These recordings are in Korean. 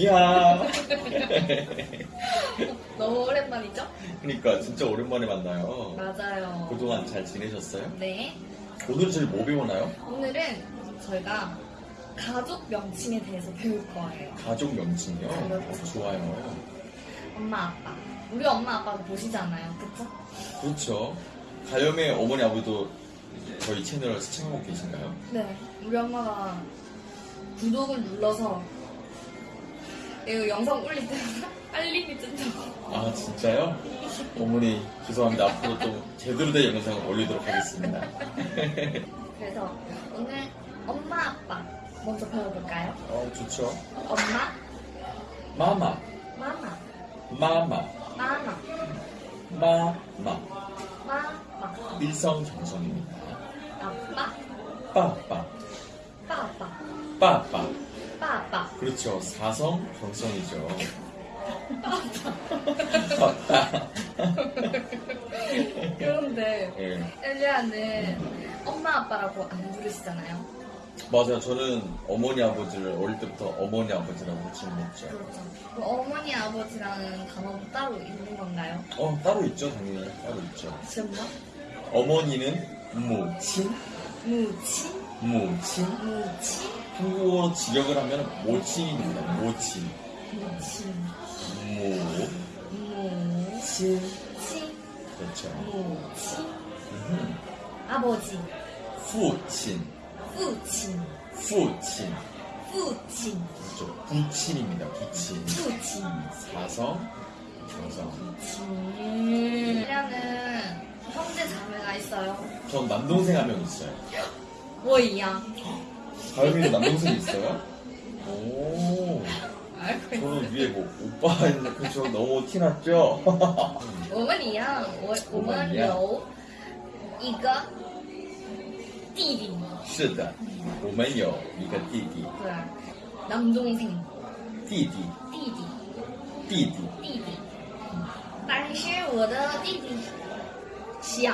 이야. 너무 오랜만이죠? 그러니까 진짜 오랜만에 만나요. 맞아요. 그동안 잘 지내셨어요? 네. 오늘 저희 뭐 배우나요? 오늘은 저희가 가족 명칭에 대해서 배울 거예요. 가족 명칭이요? 그렇죠. 좋아요. 엄마, 아빠. 우리 엄마, 아빠도 보시잖아요. 그쵸? 그렇죠. 가염의 어머니 아버지도 저희 채널을 시청하고 계신가요? 네. 우리 엄마가 구독을 눌러서 이거 영상 올릴 때 알림이 뜬다고. 아 진짜요? 어머니 죄송합니다. 앞으로 또 제대로 된 영상을 올리도록 하겠습니다. 그래서 오늘 엄마, 아빠 먼저 배워볼까요? 어 좋죠. 엄마, 마마, 마마, 마마, 마마, 마마. 마마, 일성 정성입니다. 아빠, 빠빠, 빠빠, 빠빠. 빠빠. 그렇죠. 사성 정성이죠. 그런데 예. 엘리아는 엄마 아빠라고 안 부르시잖아요. 맞아요. 저는 어머니 아버지를 어릴 때부터 어머니 아버지라고 지냈죠. 그렇죠. 그 어머니 아버지라는 단어도 따로 있는 건가요? 어 따로 있죠. 당연히 따로 있죠. 정말? 어머니는 무친, 무친, 무친. 무친, 한국어로 직역을 하면 모친입니다. 모친. 무친, 무친. 무친, 그렇죠. 무친. 음흠. 아버지, 후친. 부친, 후친. 부친, 그렇죠. 부친입니다. 부친. 부친, 사성, 정성. 부친. 엘리아는 형제 자매가 있어요. 전 남동생 한 명 있어요. 我一样. 가영이도 남동생 있어요? 오. 알고 있어요. 저는 위에 뭐 오빠 있는 그저 너무 티났죠? 我们一样，我我们有一个弟弟，是的，我们有一个弟弟，对，남동생， 弟弟，弟弟，弟弟，弟弟。但是我的弟弟想，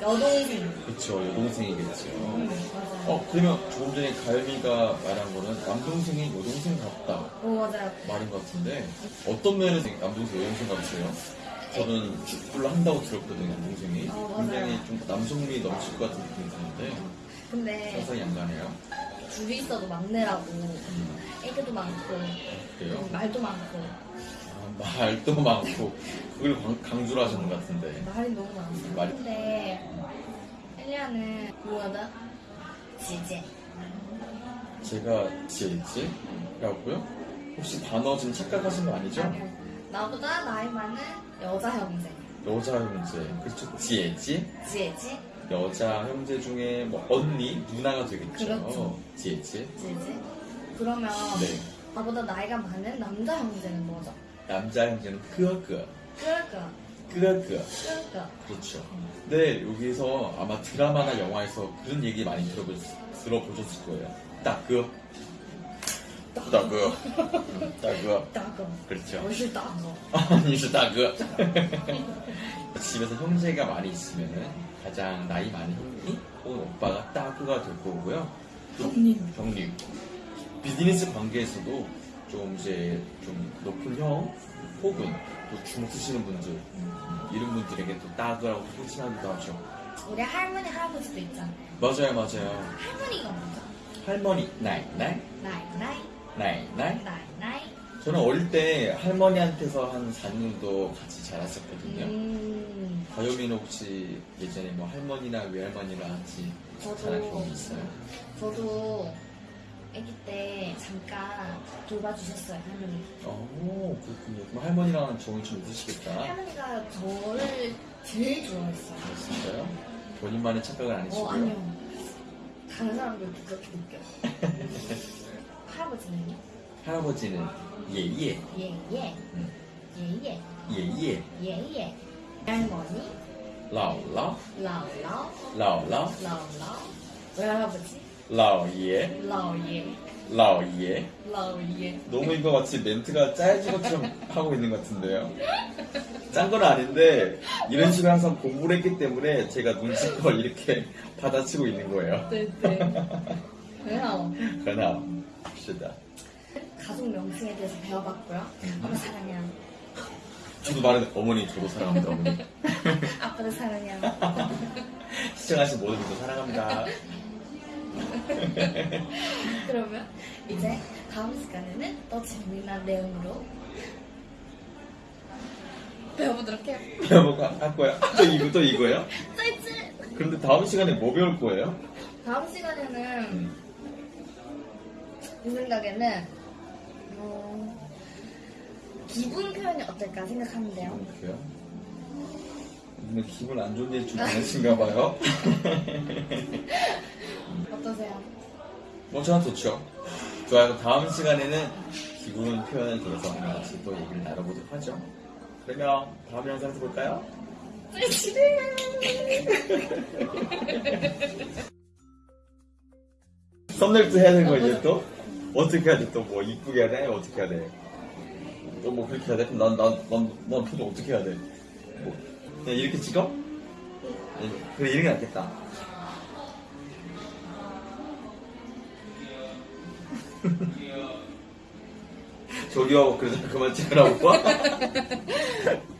여동생. 그렇죠. 여동생이겠죠. 맞아요. 어, 그러면 조금 전에 가연이가 말한 거는 남동생이 여동생 같다. 어, 맞아요. 말인 것 같은데 어떤 면에서 남동생 여동생 같으세요? 저는 축구를 한다고 들었거든요 남동생이 어. 굉장히 좀 남성미 넘칠 것 같은 느낌이 드는데 근데 상상이 안 가네요 둘이 있어도 막내라고 음, 애교도 많고 그래요? 말도 많고 아, 말도 많고 그걸 강- 강조를 하시는 것 같은데 말이 너무 많았어요. 말이- 근데 엘리아는 뭐다? 지제. 제가 지혜지라고요? 혹시 단어 지금 착각하신 거 아니죠? 아니요. 나보다 나이 많은 여자 형제. 여자 형제 그렇죠 지혜지 지혜지? 여자 형제 중에 뭐 언니 누나가 되겠죠 그렇죠. 지혜지 지혜지? 그러면 네 나보다 나이가 많은 남자 형제는 뭐죠? 남자 형제는 그거 그러니까, 그거 그러니까. 그렇죠. 네, 여기서 아마 드라마나 영화에서 그런 얘기 많이 들어보, 들어보셨을 거예요. 따그. 따그. 음, 따그. 따거. 그렇죠. 我是 따거. 아니, 是따그. 집에서 형제가 많이 있으면 가장 나이 많은 형이 혹은 오빠가 따그가 될 거고요. 또 형님. 형님. 비즈니스 관계에서도 좀 이제 좀 높은 형 혹은 또 주먹 쓰시는 분들 음, 이런 분들에게 또 따그라고 호칭하기도 하죠. 우리 할머니, 할아버지도 있잖아. 맞아요, 맞아요. 할머니가 뭐죠? 할머니, 나이, 나이, 나이, 나이, 나이, 나이. 나이, 나이. 저는 어릴 때 할머니한테서 한 4년 정도 같이 자랐었거든요. 음, 가요미는 혹시 예전에 뭐 할머니나 외할머니랑 같이 자란 경험이 있어요? 저도 아기 때 잠깐 돌봐주셨어요 할머니. 어 그렇군요. 그럼 할머니랑 정이 좀 있으시겠다. 할머니가 저를 제일 좋아했어요. 아, 진짜요? 본인만의 착각을 안 어 해주고요. 아니요. 다른 사람들도 그렇게 느껴요. 할아버지는요? 할아버지는 예예 예예 예예 예예 예예. 할머니, 라오라 라오라 라오라 라오라, 외할아버지, 老爷 老爷老爷 老爷 너무 이거 마치 멘트가 짜여진 것처럼 하고 있는 것 같은데요. 짠 건 아닌데 이런 식으로 항상 공부를 했기 때문에 제가 눈치껏 이렇게 받아치고 있는 거예요. 对对很好 그러나 시다. 가족 명칭에 대해서 배워봤고요 아빠 사랑해요 저도 말해 어머니 저도 사랑합니다 어머니. 아빠도 사랑해요 시청하신 모든 분들 사랑합니다. 그러면 이제 다음 시간에는 더 재미난 내용으로 배워보도록 해요 배워보고 할 거야. 또 이거 또 이거예요? 짜이즈 그런데 다음 시간에 뭐 배울 거예요? 다음 시간에는 제 생각에는 어, 기분 표현이 어떨까 생각하는데요. 그래요? 근데 기분 안 좋은 일좀 많으신가 봐요. 어떠세요? 뭐 저는 좋죠. 좋아요. 다음 시간에는 기분 표현에 대해서 같이 또 얘기를 나눠보도록 하죠. 그러면 다음 영상에서 볼까요? 썸네일도 해야 되는 거 이제 또? 어떻게 해야 돼? 또 뭐 이쁘게 해야 돼? 어떻게 해야 돼? 또 뭐 그렇게 해야 돼? 그럼 난, 난, 난, 난 표정 어떻게 해야 돼? 뭐, 그냥 이렇게 찍어? 네, 그래, 이런 게 낫겠다. 저기요, 그래서 그만 찍으라고.